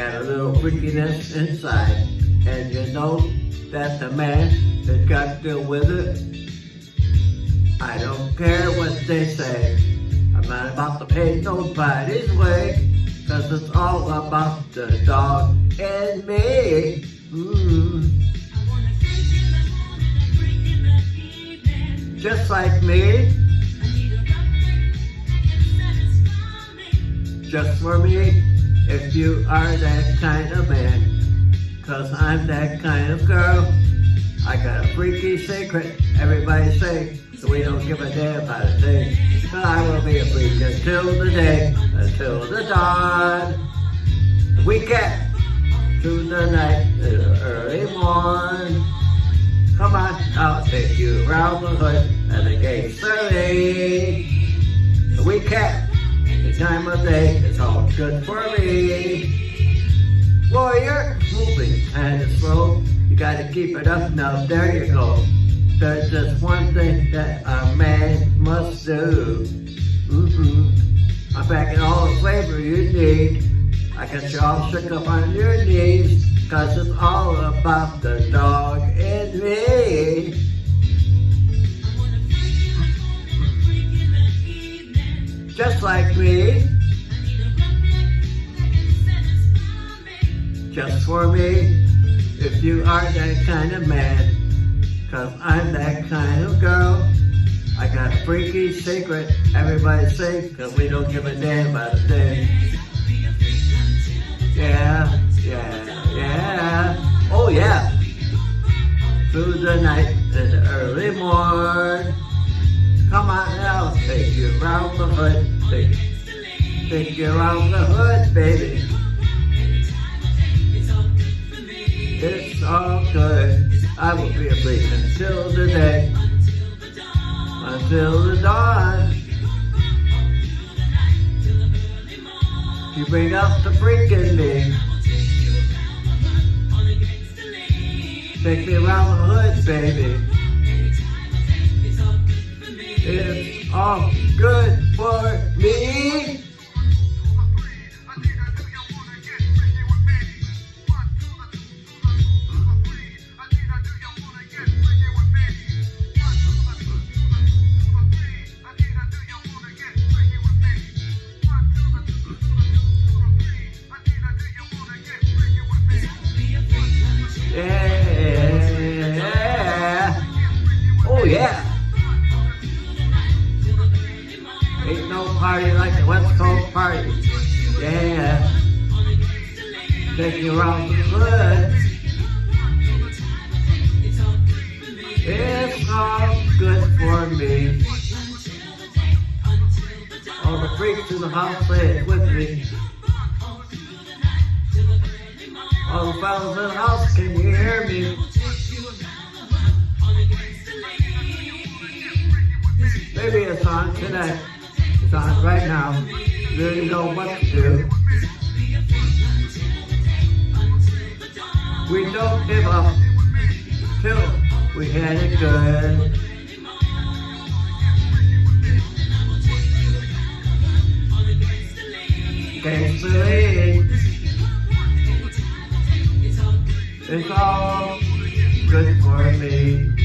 got a little freakiness inside. And you know that the man has got to deal with it. I don't care what they say. I'm not about to pay nobody's way. Cause it's all about the dog and me. Mm. Just like me. Just for me. If you are that kind of man. Cause I'm that kind of girl. I got a freaky secret. Everybody say, so we don't give a damn about a thing. But I will be a freak until the day, until the dawn. The weekend, through the night, the early morn. Come on, I'll take you around the hood and the gates early. The weekend, time of day, it's all good for me. Warrior, moving kind of slow. You gotta keep it up now, there you go. There's just one thing that a man must do. Mm-hmm. I'm packing all the flavor you need. I got you all shook up on your knees. Cause it's all about the dog and me. Just like me. Just for me. If you are that kind of man. Cause I'm that kind of girl. I got a freaky secret. Everybody say, cause we don't give a damn about a thing. Yeah, yeah, yeah. Oh yeah. Through the night and early morn. Come on now, take you around the hood. Take, take you around the hood, baby. It's all good. I will be a freak until the day, until the dawn. You bring out the freak in me. Take me around the hood, baby. It's all um, good West Coast party. Yeah. Take you around the hood. It's all good for me. All the freaks in the house say it with me. All the fellas in the house, can you hear me? Maybe it's on tonight. On right now. Really know what to do. We don't give up till we had it good. Can't believe it's all good for me.